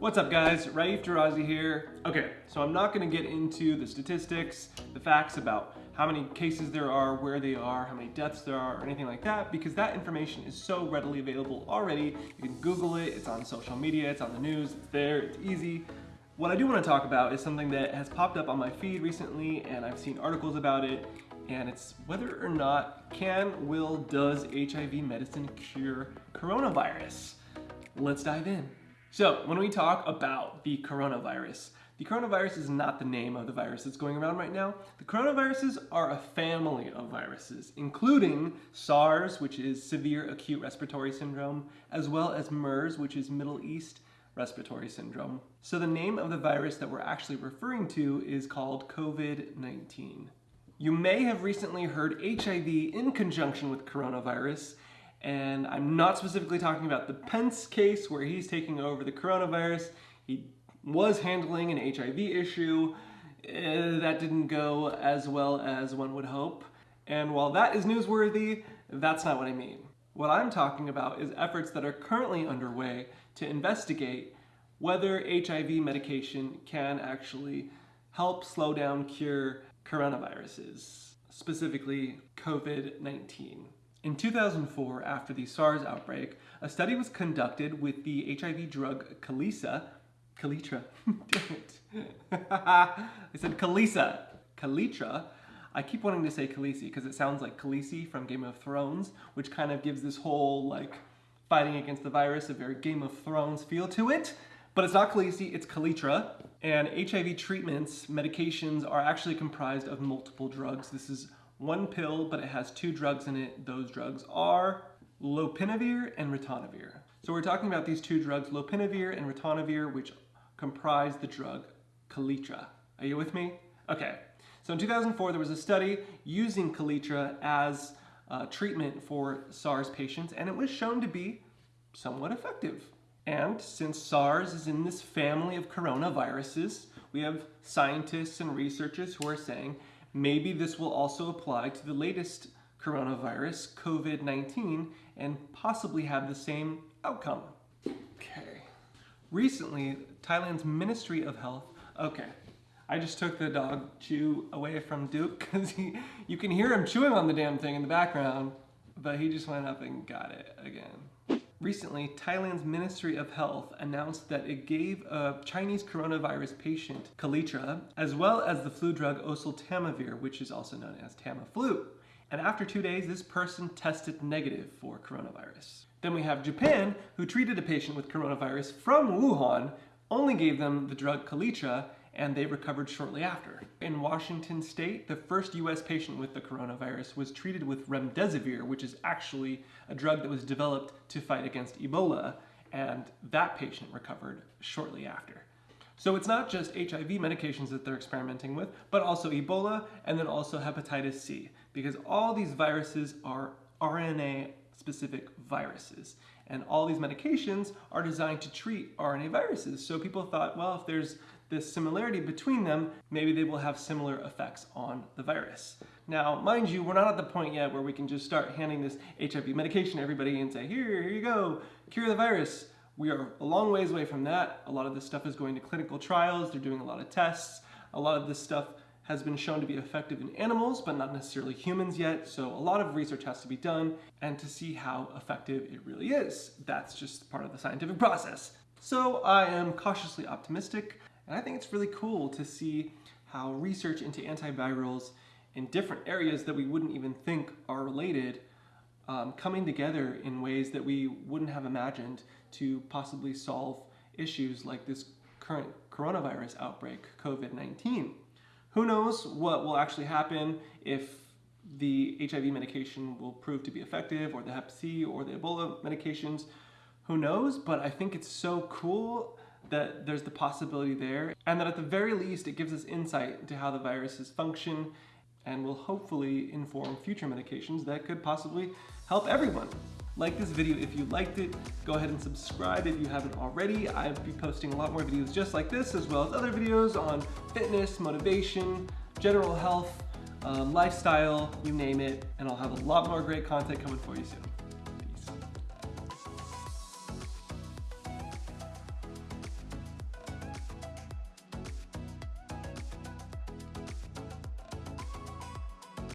What's up guys, Raif Tarazi here. Okay, so I'm not gonna get into the statistics, the facts about how many cases there are, where they are, how many deaths there are, or anything like that, because that information is so readily available already. You can Google it, it's on social media, it's on the news, it's there, it's easy. What I do wanna talk about is something that has popped up on my feed recently, and I've seen articles about it, and it's whether or not can, will, does HIV medicine cure coronavirus? Let's dive in. So when we talk about the coronavirus, the coronavirus is not the name of the virus that's going around right now. The coronaviruses are a family of viruses, including SARS, which is severe acute respiratory syndrome, as well as MERS, which is Middle East respiratory syndrome. So the name of the virus that we're actually referring to is called COVID-19. You may have recently heard HIV in conjunction with coronavirus, and I'm not specifically talking about the Pence case where he's taking over the coronavirus. He was handling an HIV issue. Uh, that didn't go as well as one would hope. And while that is newsworthy, that's not what I mean. What I'm talking about is efforts that are currently underway to investigate whether HIV medication can actually help slow down, cure coronaviruses, specifically COVID-19. In 2004, after the SARS outbreak, a study was conducted with the HIV drug Kalisa, Kaletra, damn it. I said Kalisa, Kaletra. I keep wanting to say Khaleesi because it sounds like Khaleesi from Game of Thrones, which kind of gives this whole like fighting against the virus a very Game of Thrones feel to it. But it's not Khaleesi, it's Kaletra. And HIV treatments, medications are actually comprised of multiple drugs. This is one pill, but it has two drugs in it. Those drugs are lopinavir and ritonavir. So we're talking about these two drugs, lopinavir and ritonavir, which comprise the drug Kaletra. Are you with me? Okay. So in 2004, there was a study using Kaletra as treatment for SARS patients, and it was shown to be somewhat effective. And since SARS is in this family of coronaviruses, we have scientists and researchers who are saying Maybe this will also apply to the latest coronavirus, COVID-19, and possibly have the same outcome. Okay. Recently, Thailand's Ministry of Health, okay, I just took the dog chew away from Duke because you can hear him chewing on the damn thing in the background, but he just went up and got it again. Recently, Thailand's Ministry of Health announced that it gave a Chinese coronavirus patient Kaletra, as well as the flu drug oseltamivir, which is also known as Tamiflu. And after two days, this person tested negative for coronavirus. Then we have Japan, who treated a patient with coronavirus from Wuhan, only gave them the drug Kaletra, and they recovered shortly after. In Washington state, the first US patient with the coronavirus was treated with remdesivir, which is actually a drug that was developed to fight against Ebola, and that patient recovered shortly after. So it's not just HIV medications that they're experimenting with, but also Ebola and then also hepatitis C, because all these viruses are RNA specific viruses. And all these medications are designed to treat RNA viruses. So people thought, well, if there's this similarity between them, maybe they will have similar effects on the virus. Now, mind you, we're not at the point yet where we can just start handing this HIV medication to everybody and say, here, here you go, cure the virus. We are a long ways away from that. A lot of this stuff is going to clinical trials. They're doing a lot of tests. A lot of this stuff has been shown to be effective in animals, but not necessarily humans yet. So a lot of research has to be done and to see how effective it really is. That's just part of the scientific process. So I am cautiously optimistic. And I think it's really cool to see how research into antivirals in different areas that we wouldn't even think are related um, coming together in ways that we wouldn't have imagined to possibly solve issues like this current coronavirus outbreak, COVID-19. Who knows what will actually happen if the HIV medication will prove to be effective or the Hep C or the Ebola medications. Who knows? But I think it's so cool that there's the possibility there and that at the very least it gives us insight into how the viruses function and will hopefully inform future medications that could possibly help everyone. Like this video if you liked it, go ahead and subscribe if you haven't already. I'll be posting a lot more videos just like this as well as other videos on fitness, motivation, general health, um, lifestyle, you name it, and I'll have a lot more great content coming for you soon.